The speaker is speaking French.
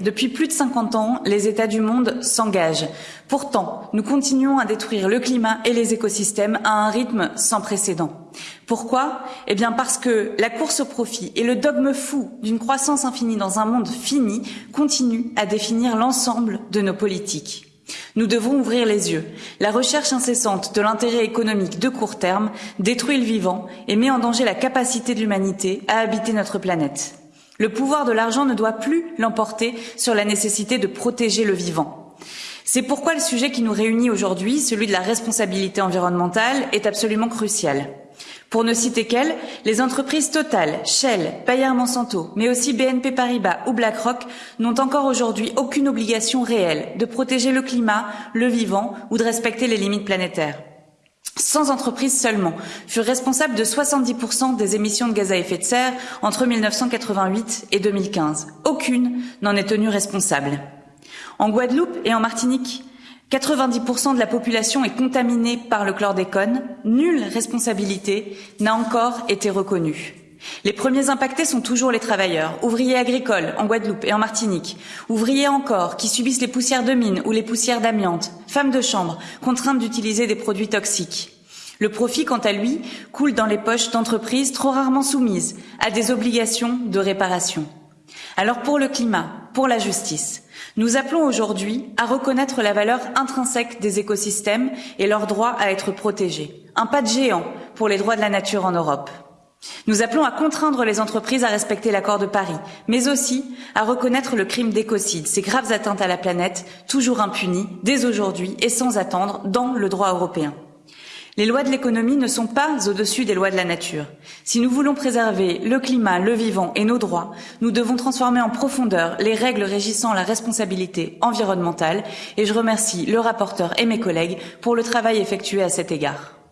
Depuis plus de 50 ans, les États du monde s'engagent. Pourtant, nous continuons à détruire le climat et les écosystèmes à un rythme sans précédent. Pourquoi? Eh bien parce que la course au profit et le dogme fou d'une croissance infinie dans un monde fini continuent à définir l'ensemble de nos politiques. Nous devons ouvrir les yeux. La recherche incessante de l'intérêt économique de court terme détruit le vivant et met en danger la capacité de l'humanité à habiter notre planète. Le pouvoir de l'argent ne doit plus l'emporter sur la nécessité de protéger le vivant. C'est pourquoi le sujet qui nous réunit aujourd'hui, celui de la responsabilité environnementale, est absolument crucial. Pour ne citer qu'elles, les entreprises Total, Shell, Bayer Monsanto, mais aussi BNP Paribas ou BlackRock n'ont encore aujourd'hui aucune obligation réelle de protéger le climat, le vivant ou de respecter les limites planétaires. 100 entreprises seulement furent responsables de 70% des émissions de gaz à effet de serre entre 1988 et 2015. Aucune n'en est tenue responsable. En Guadeloupe et en Martinique, 90% de la population est contaminée par le chlordécone. Nulle responsabilité n'a encore été reconnue. Les premiers impactés sont toujours les travailleurs, ouvriers agricoles en Guadeloupe et en Martinique, ouvriers encore qui subissent les poussières de mine ou les poussières d'amiante, femmes de chambre contraintes d'utiliser des produits toxiques. Le profit, quant à lui, coule dans les poches d'entreprises trop rarement soumises à des obligations de réparation. Alors pour le climat, pour la justice, nous appelons aujourd'hui à reconnaître la valeur intrinsèque des écosystèmes et leur droit à être protégés. Un pas de géant pour les droits de la nature en Europe. Nous appelons à contraindre les entreprises à respecter l'accord de Paris, mais aussi à reconnaître le crime d'écocide, ces graves atteintes à la planète, toujours impunies, dès aujourd'hui et sans attendre, dans le droit européen. Les lois de l'économie ne sont pas au-dessus des lois de la nature. Si nous voulons préserver le climat, le vivant et nos droits, nous devons transformer en profondeur les règles régissant la responsabilité environnementale et je remercie le rapporteur et mes collègues pour le travail effectué à cet égard.